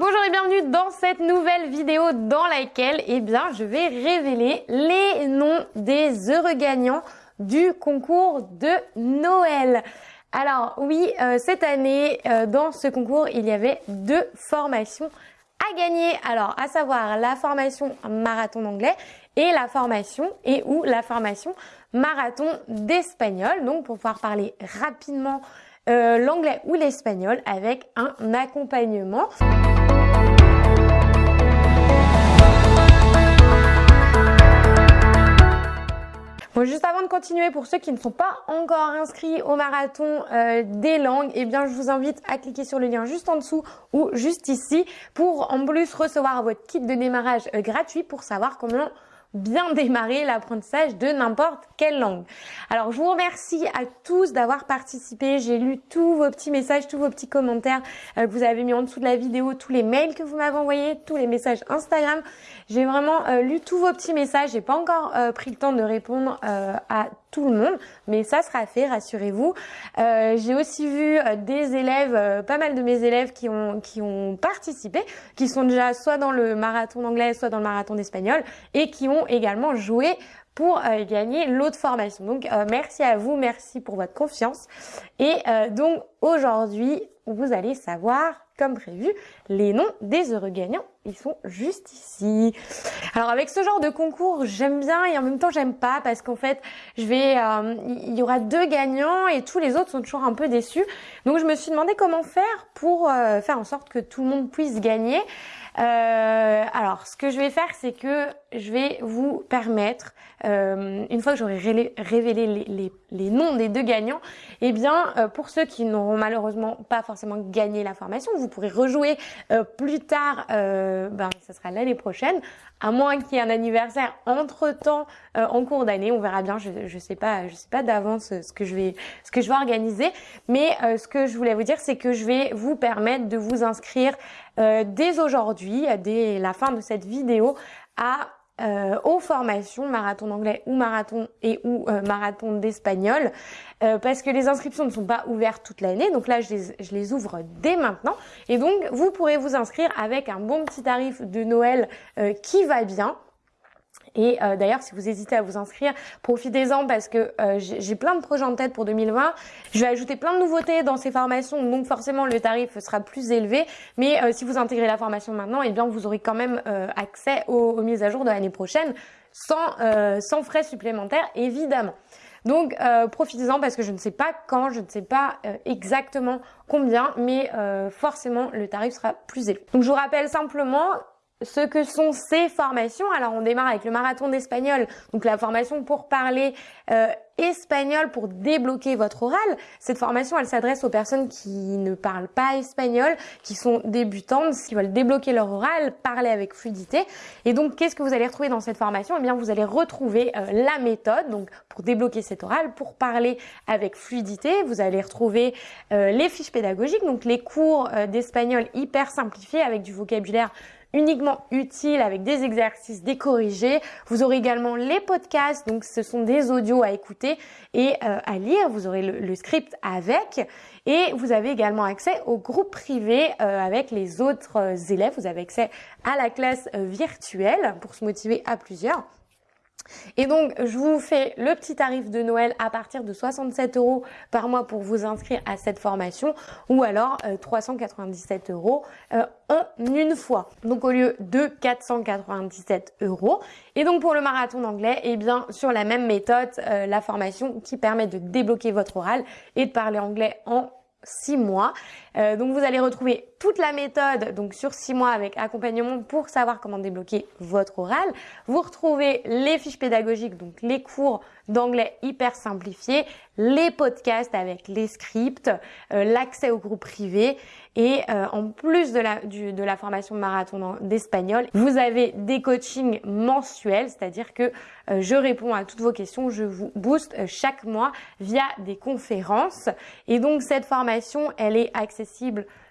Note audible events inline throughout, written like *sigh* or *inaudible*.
bonjour et bienvenue dans cette nouvelle vidéo dans laquelle eh bien, je vais révéler les noms des heureux gagnants du concours de Noël. Alors oui, euh, cette année, euh, dans ce concours, il y avait deux formations à gagner. Alors, à savoir la formation marathon d'anglais et la formation et ou la formation marathon d'espagnol. Donc, pour pouvoir parler rapidement euh, l'anglais ou l'espagnol avec un accompagnement. Continuer, pour ceux qui ne sont pas encore inscrits au marathon euh, des langues, eh bien, je vous invite à cliquer sur le lien juste en dessous ou juste ici pour en plus recevoir votre kit de démarrage euh, gratuit pour savoir comment bien démarrer l'apprentissage de n'importe quelle langue. Alors je vous remercie à tous d'avoir participé. J'ai lu tous vos petits messages, tous vos petits commentaires euh, que vous avez mis en dessous de la vidéo, tous les mails que vous m'avez envoyés, tous les messages Instagram. J'ai vraiment euh, lu tous vos petits messages. J'ai pas encore euh, pris le temps de répondre à tout le monde, mais ça sera fait, rassurez-vous. J'ai aussi vu des élèves, pas mal de mes élèves qui ont qui ont participé, qui sont déjà soit dans le marathon d'anglais, soit dans le marathon d'espagnol, et qui ont également joué pour euh, gagner l'autre formation. Donc euh, merci à vous, merci pour votre confiance. Et euh, donc aujourd'hui, vous allez savoir, comme prévu, les noms des heureux gagnants. Ils sont juste ici. Alors avec ce genre de concours, j'aime bien et en même temps j'aime pas parce qu'en fait, je vais, il y aura deux gagnants et tous les autres sont toujours un peu déçus. Donc je me suis demandé comment faire pour faire en sorte que tout le monde puisse gagner. Euh, alors, ce que je vais faire, c'est que je vais vous permettre, euh, une fois que j'aurai révélé les, noms des deux gagnants, eh bien, euh, pour ceux qui n'auront malheureusement pas forcément gagné la formation, vous pourrez rejouer euh, plus tard, ben, ça sera l'année prochaine, à moins qu'il y ait un anniversaire entre-temps en cours d'année, on verra bien, je ne sais pas, je sais pas d'avance ce que je vais ce que je vais organiser, mais ce que je voulais vous dire, c'est que je vais vous permettre de vous inscrire dès aujourd'hui, dès la fin de cette vidéo, à euh, aux formations marathon d'anglais ou marathon et ou euh, marathon d'espagnol euh, parce que les inscriptions ne sont pas ouvertes toute l'année. Donc là je les, je les, ouvre dès maintenant. Et donc vous pourrez vous inscrire avec un bon petit tarif de Noël qui va bien et euh, d'ailleurs, si vous hésitez à vous inscrire, profitez-en parce que euh, j'ai plein de projets en tête pour 2020. Je vais ajouter plein de nouveautés dans ces formations, donc forcément le tarif sera plus élevé. Mais euh, si vous intégrez la formation maintenant, eh bien vous aurez quand même accès aux, aux, mises à jour de l'année prochaine sans, sans frais supplémentaires, évidemment. Donc profitez-en parce que je ne sais pas quand, je ne sais pas exactement combien, mais forcément le tarif sera plus élevé. Donc je vous rappelle simplement ce que sont ces formations. Alors on démarre avec le marathon d'espagnol, donc la formation pour parler euh, espagnol pour débloquer votre oral. Cette formation, elle s'adresse aux personnes qui ne parlent pas espagnol, qui sont débutantes, qui veulent débloquer leur oral, parler avec fluidité. Et donc, qu'est-ce que vous allez retrouver dans cette formation? Eh bien, vous allez retrouver euh, la méthode, donc pour débloquer cet oral, pour parler avec fluidité. Vous allez retrouver euh, les fiches pédagogiques, donc les cours d'espagnol hyper simplifiés avec du vocabulaire uniquement utile avec des exercices décorrigés. Vous aurez également les podcasts, donc ce sont des audios à écouter et euh, à lire. Vous aurez le, script avec et vous avez également accès au groupe privé euh, avec les autres euh, élèves. Vous avez accès à la classe virtuelle pour se motiver à plusieurs. Et donc, je vous fais le petit tarif de Noël à partir de 67 euros par mois pour vous inscrire à cette formation ou alors 397 euh, euros euh, en une fois. Donc, au lieu de 497 euros. Et donc, pour le marathon d'anglais, eh bien, sur la même méthode, euh, la formation qui permet de débloquer votre oral et de parler anglais en 6 mois. Euh, donc vous allez retrouver toute la méthode donc sur 6 mois avec accompagnement pour savoir comment débloquer votre oral. Vous retrouvez les fiches pédagogiques, donc les cours d'anglais hyper simplifiés, les podcasts avec les scripts, euh, l'accès au groupe privé et euh, en plus de la, du, de la formation marathon d'espagnol, vous avez des coachings mensuels, c'est-à-dire que euh, je réponds à toutes vos questions, je vous booste euh, chaque mois via des conférences. Et donc cette formation, elle est accessible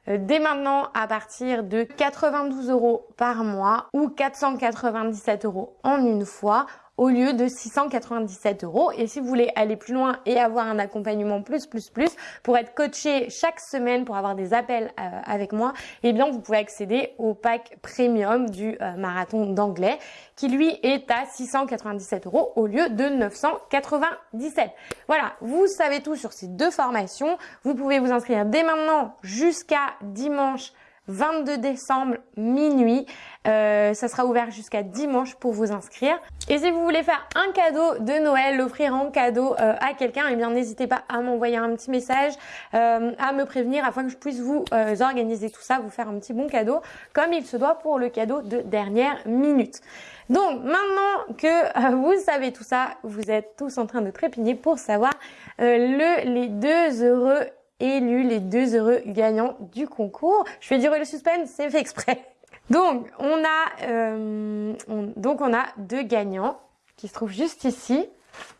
dès maintenant à partir de 92 euros par mois ou 497 euros en une fois au lieu de 697 euros. Et si vous voulez aller plus loin et avoir un accompagnement plus, plus, plus, pour être coaché chaque semaine, pour avoir des appels euh, avec moi, eh bien, vous pouvez accéder au pack premium du euh, marathon d'anglais, qui lui est à 697 euros au lieu de 997. Voilà, vous savez tout sur ces deux formations. Vous pouvez vous inscrire dès maintenant jusqu'à dimanche 22 décembre minuit. Euh, ça sera ouvert jusqu'à dimanche pour vous inscrire. Et si vous voulez faire un cadeau de Noël, l'offrir en cadeau euh, à quelqu'un, eh bien n'hésitez pas à m'envoyer un petit message, euh, à me prévenir afin que je puisse vous organiser tout ça, vous faire un petit bon cadeau comme il se doit pour le cadeau de dernière minute. Donc maintenant que vous savez tout ça, vous êtes tous en train de trépigner pour savoir le, les deux heureux élus, les deux heureux gagnants du concours. Je fais durer le suspense, c'est fait exprès. *laughs* Donc on a euh, donc on a deux gagnants qui se trouvent juste ici.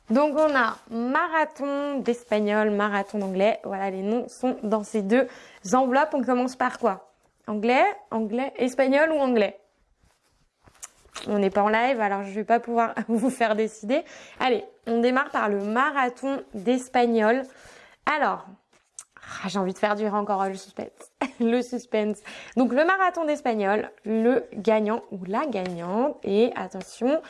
Donc on a marathon d'espagnol, marathon d'anglais. Voilà, les noms sont dans ces deux enveloppes. On commence par quoi? Anglais, anglais, espagnol ou anglais? On n'est pas en live, alors je vais pas pouvoir *laughs* vous faire décider. Allez, on démarre par le marathon d'espagnol. Alors, j'ai envie de faire durer encore le suspense. *laughs* le suspense. Donc le marathon d'espagnol, le gagnant ou la gagnante. Et attention,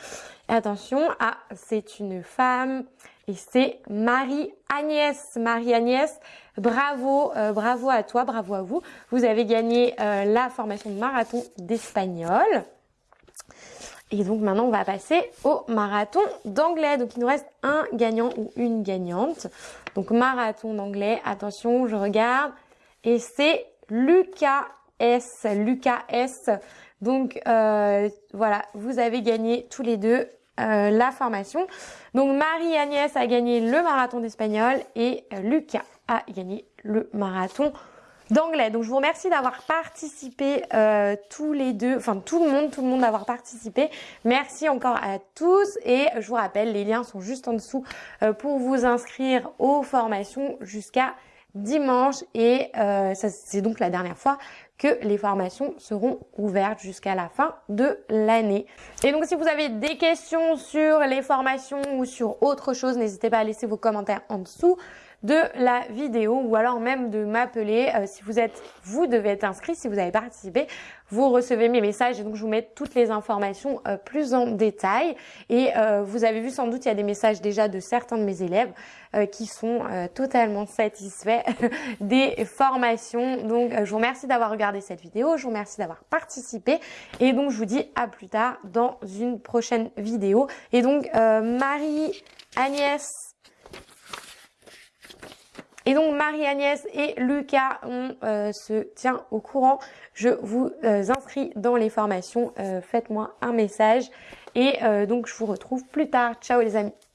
attention, ah, c'est une femme et c'est Marie-Agnès. Marie-Agnès, bravo, euh, bravo à toi, bravo à vous. Vous avez gagné euh, la formation de marathon d'espagnol. Et donc maintenant, on va passer au marathon d'anglais. Donc il nous reste un gagnant ou une gagnante. Donc marathon d'anglais, attention, je regarde. Et c'est Lucas S. Lucas S. Donc euh, voilà, vous avez gagné tous les deux euh, la formation. Donc Marie-Agnès a gagné le marathon d'espagnol et Lucas a gagné le marathon d'anglais. Donc je vous remercie d'avoir participé euh, tous les deux, enfin tout le monde, tout le monde d'avoir participé. Merci encore à tous et je vous rappelle, les liens sont juste en dessous euh, pour vous inscrire aux formations jusqu'à dimanche et euh, c'est donc la dernière fois que les formations seront ouvertes jusqu'à la fin de l'année. Et donc si vous avez des questions sur les formations ou sur autre chose, n'hésitez pas à laisser vos commentaires en dessous de la vidéo ou alors même de m'appeler. Euh, si vous êtes, vous devez être inscrit, si vous avez participé, vous recevez mes messages et donc je vous mets toutes les informations euh, plus en détail. Et euh, vous avez vu sans doute il y a des messages déjà de certains de mes élèves qui sont totalement satisfaits *laughs* des formations. Donc je vous remercie d'avoir regardé cette vidéo, je vous remercie d'avoir participé. Et donc je vous dis à plus tard dans une prochaine vidéo. Et donc Marie Agnès et donc Marie-Agnès et Lucas, on euh, se tient au courant. Je vous euh, inscris dans les formations. Euh, faites-moi un message. Et donc je vous retrouve plus tard. Ciao les amis